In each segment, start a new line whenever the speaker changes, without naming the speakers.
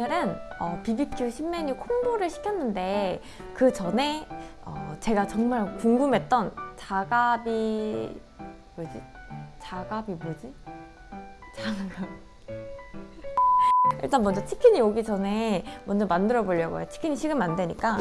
오늘은 어, BBQ 신메뉴 콤보를 시켰는데 그 전에 어, 제가 정말 궁금했던 자가비 뭐지? 자가비 뭐지? 자가 일단 먼저 치킨이 오기 전에 먼저 만들어 보려고요. 치킨이 식으면 안 되니까.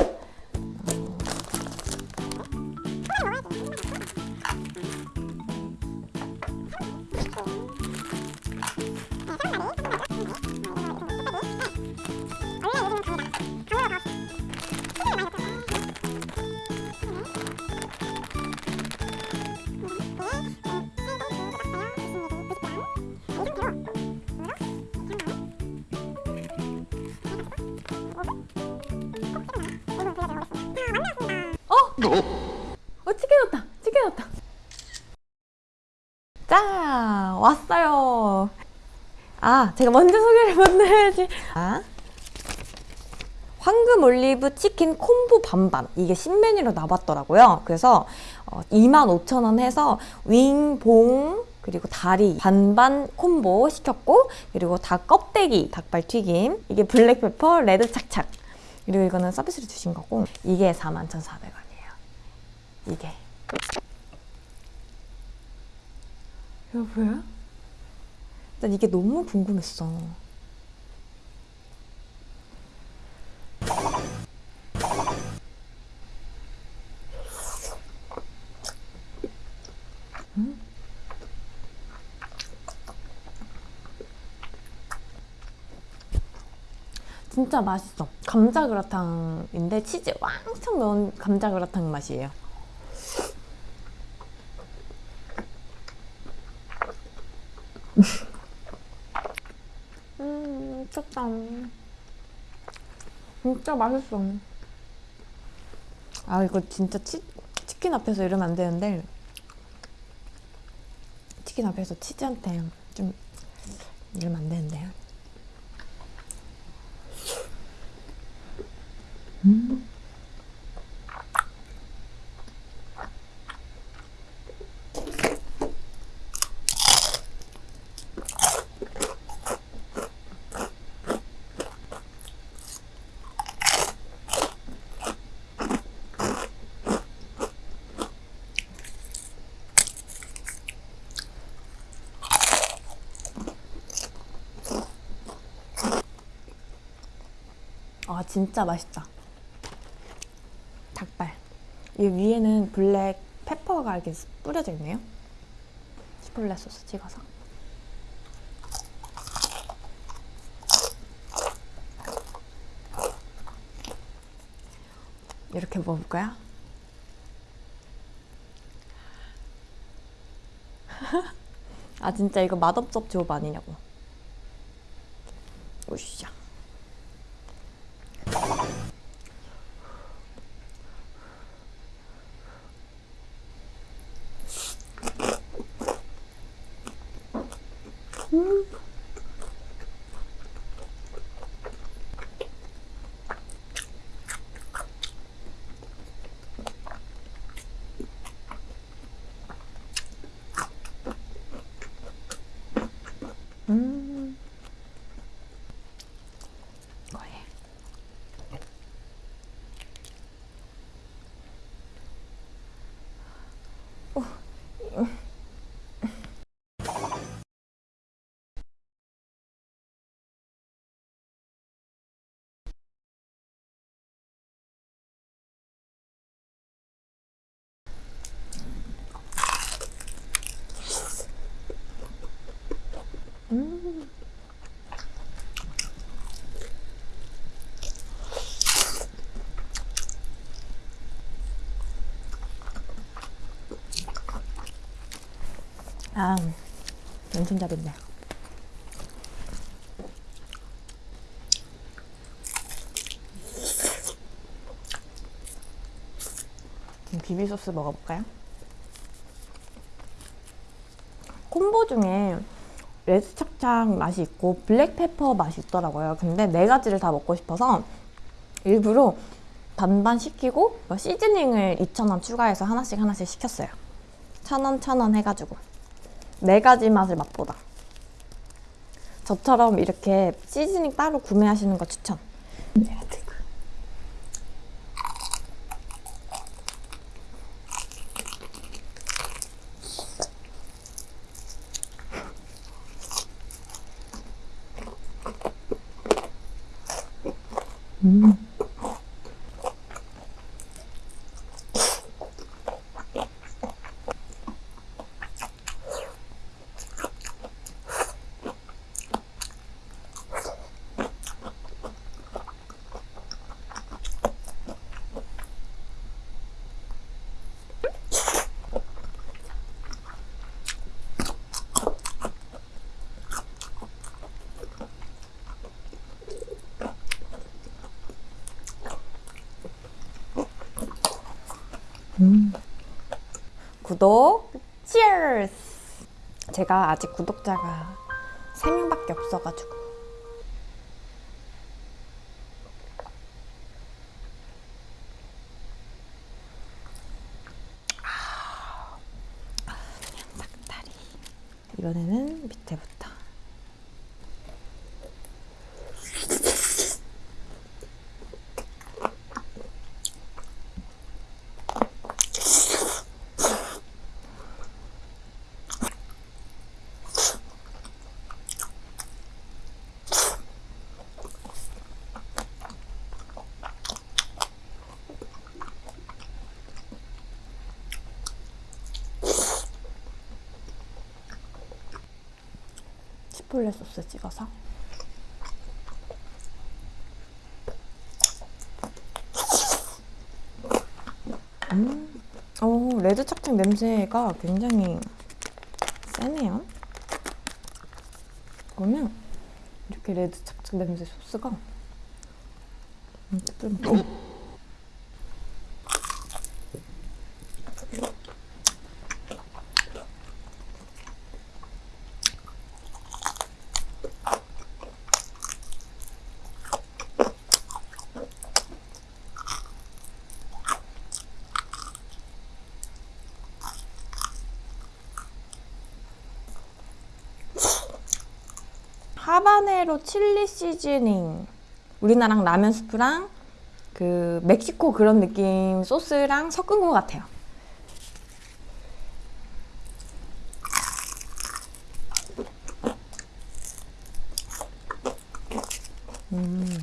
어, 치킨 왔다. 치킨 왔다. 자, 왔어요. 아, 제가 먼저 소개를 먼저 해야지. 아, 황금 올리브 치킨 콤보 반반. 이게 신메뉴로 나왔더라고요. 그래서 어, 25,000원 해서 윙, 봉, 그리고 다리 반반 콤보 시켰고 그리고 닭 껍데기, 닭발 튀김 이게 black pepper, 레드 착착 그리고 이거는 서비스로 주신 거고 이게 41,400원 이게 이거 보여? 난 이게 너무 궁금했어. 음? 진짜 맛있어. 감자 그라탕인데 치즈 왕창 넣은 감자 그라탕 맛이에요. 음, 미쳤다. 진짜 맛있어. 아, 이거 진짜 치, 치킨 앞에서 이러면 안 되는데, 치킨 앞에서 치즈한테 좀 이러면 안 되는데. 음. 아 진짜 맛있다. 닭발. 이 위에는 블랙 페퍼가 이렇게 뿌려져 있네요. 치폴레 소스 찍어서. 이렇게 먹을까요? 아 진짜 이거 맛없적 조업 아니냐고. 오샤. 음. 거의. 음. 아, 왼손잡이네. 그럼 비비 소스 먹어볼까요? 콤보 중에 레드 착착 맛이 있고 black pepper 맛이 있더라고요. 근데 네 가지를 다 먹고 싶어서 일부러 반반 시키고 뭐 seasoning을 2,000원 추가해서 하나씩 하나씩 시켰어요. 1,000원, 1,000원 해가지고 네 가지 맛을 맛보다. 저처럼 이렇게 seasoning 따로 구매하시는 거 추천. 제가 구독, cheers! 제가 아직 구독자가 3명밖에 없어가지고. 아, 닭다리. 이번에는 밑에부터. 치폴레 소스 찍어서. 음, 오, 레드 착착 냄새가 굉장히 세네요. 그러면 이렇게 레드 착착 냄새 소스가 음, 하바네로 칠리 시즈닝. 우리나라랑 라면 스프랑 그 멕시코 그런 느낌 소스랑 섞은 것 같아요. 음.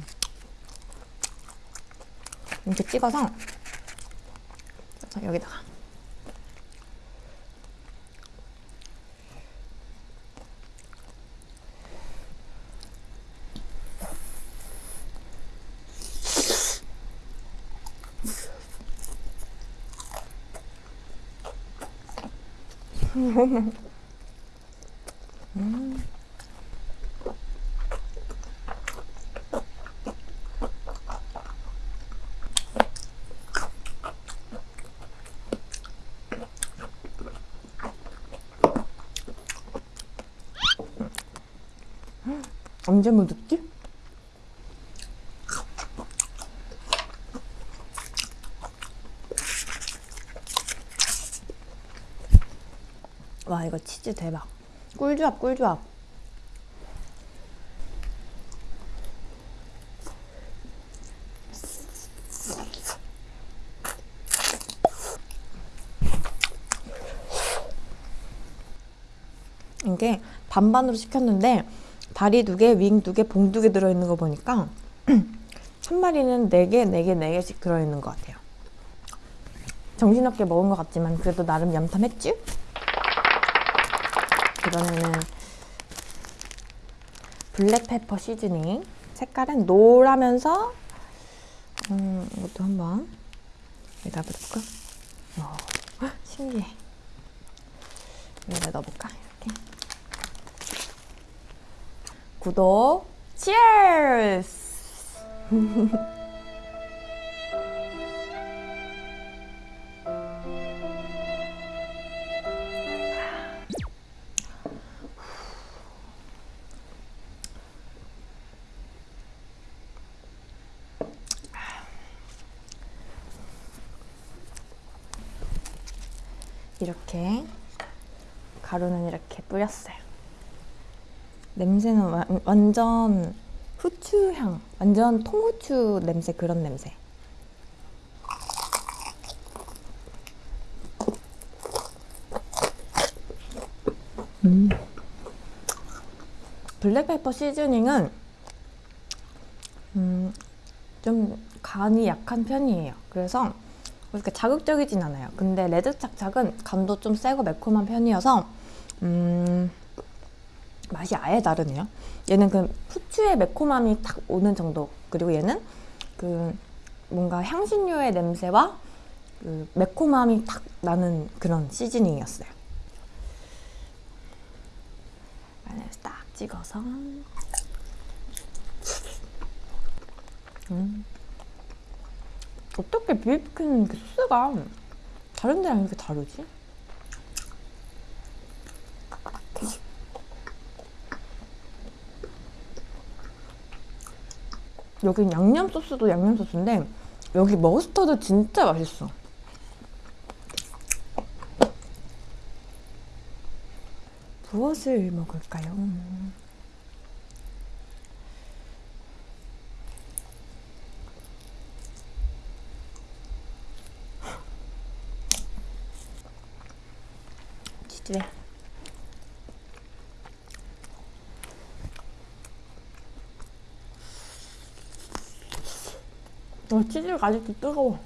이렇게 찍어서 자, 여기다가 언제 묻었지? 와 이거 치즈 대박 꿀조합 꿀조합 이게 반반으로 시켰는데 다리 두 개, 윙 두 개, 봉 두 개 들어있는 거 보니까 한 마리는 네 개, 네 개, 네 개씩 들어있는 것 같아요. 정신없게 먹은 것 같지만 그래도 나름 얌탐했지? 이번에는 블랙페퍼 시즈닝 색깔은 노라면서 음, 이것도 한번 여기다 볼까? 어, 헉, 신기해. 여기다 넣어볼까? 이렇게. 구독, cheers! 이렇게 가루는 이렇게 뿌렸어요. 냄새는 와- 완전 후추 향, 완전 통후추 냄새 그런 냄새. 음. 블랙페퍼 시즈닝은 음, 좀 간이 약한 편이에요. 그래서 그렇게 자극적이진 않아요. 근데 레드 착착은 간도 좀 세고 매콤한 편이어서 음, 맛이 아예 다르네요. 얘는 그 후추의 매콤함이 딱 오는 정도. 그리고 얘는 그 뭔가 향신료의 냄새와 그 매콤함이 딱 나는 그런 시즈닝이었어요. 마늘 딱 찍어서. 음. 어떻게 비비큐는 그 소스가 다른 데랑 이렇게 다르지? 여긴 양념 소스도 양념 소스인데 여기 머스터드 진짜 맛있어. 무엇을 먹을까요? 치즈래. 어, 치즈가 아직도 뜨거워.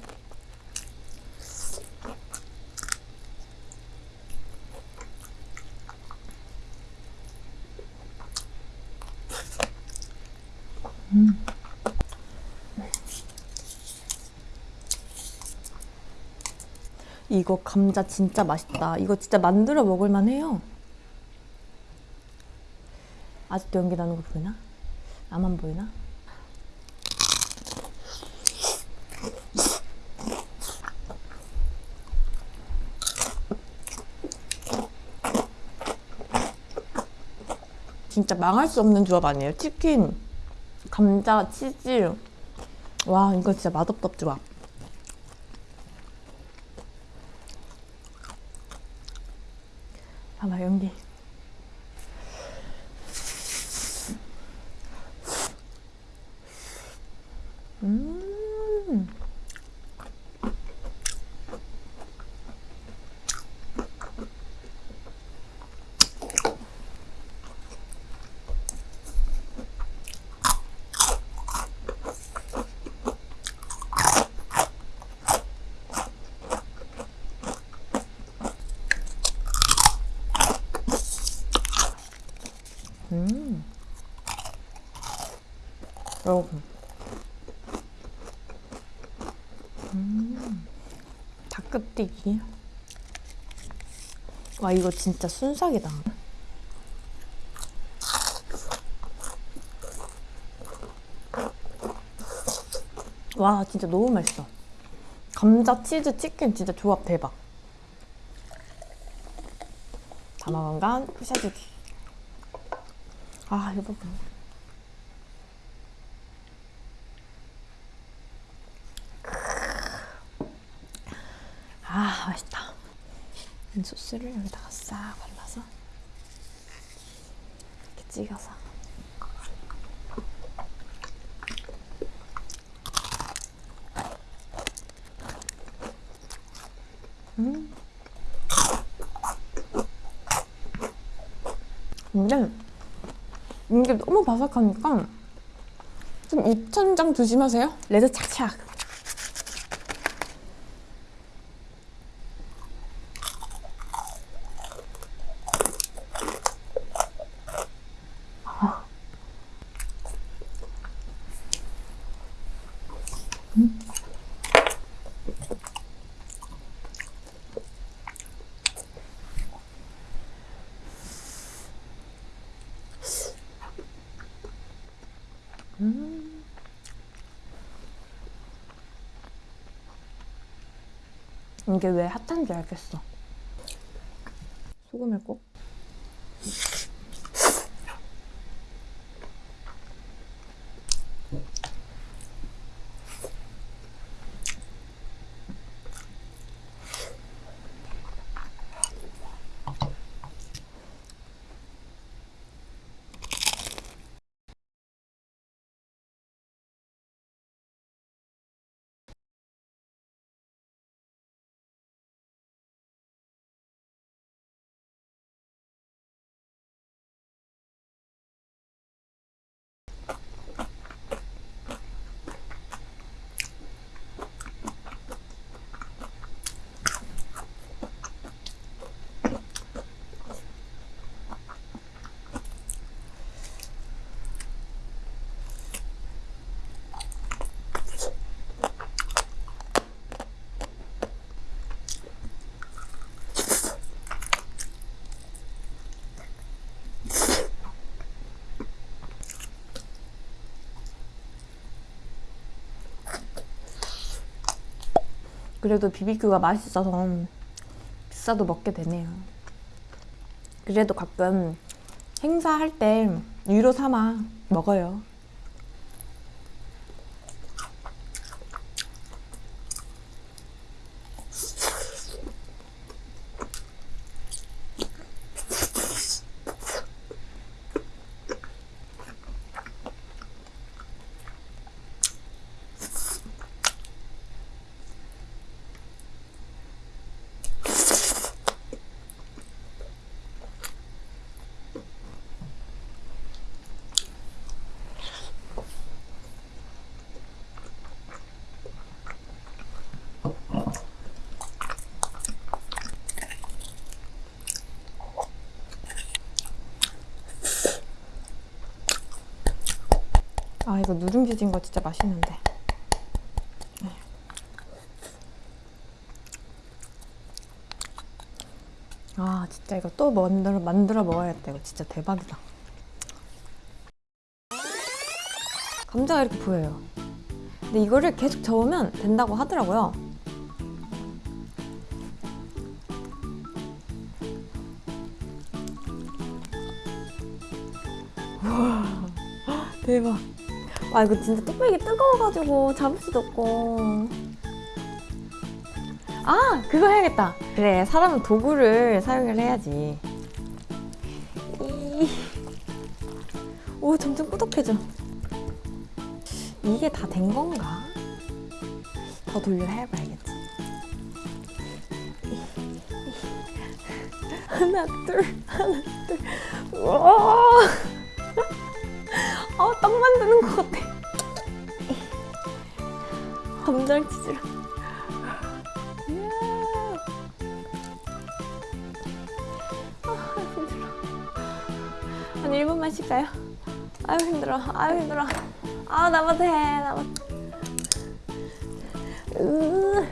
이거 감자 진짜 맛있다. 이거 진짜 만들어 먹을만 해요. 아직도 연기 나는 거 보이나? 나만 보이나? 진짜 망할 수 없는 조합 아니에요? 치킨, 감자, 치즈. 와, 이거 진짜 맛없다 조합. 봐봐, 연기. 음. 음. 여러분. 음. 닭껍데기. 와, 이거 진짜 순삭이다. 와, 진짜 너무 맛있어. 감자, 치즈, 치킨 진짜 조합 대박. 담아간간 부셔주기. 아, 이거 봐. 아, 맛있다. 이 소스를 여기다가 싹 발라서 이렇게 찍어서. 음. 근데 이게 너무 바삭하니까 좀 입천장 조심하세요. 레드 착착. 이게 왜 핫한지 알겠어. 소금을 꼭. 그래도 비비큐가 맛있어서 비싸도 먹게 되네요. 그래도 가끔 행사할 때 유로 삼아 먹어요. 아 이거 누룽 지 진 거 진짜 맛있는데. 네. 아 진짜 이거 또 만들어 만들어 먹어야겠다. 이거 진짜 대박이다. 감자가 이렇게 보여요. 근데 이거를 계속 저으면 된다고 하더라고요. 우와 대박. 아 이거 진짜 뚝배기 뜨거워가지고 잡을 수도 없고. 아 그거 해야겠다. 그래 사람은 도구를 사용을 해야지. 이... 오 점점 꾸덕해져. 이게 다 된 건가? 더 돌려 해봐야겠지. 하나 둘 하나 둘. 우와. 아, 딱 만드는 것 같아. 이야. 아, 힘들어. 한 1분만 쉴까요? 아유, 힘들어. 아유, 힘들어. 아, 나만 해. 나만. 으.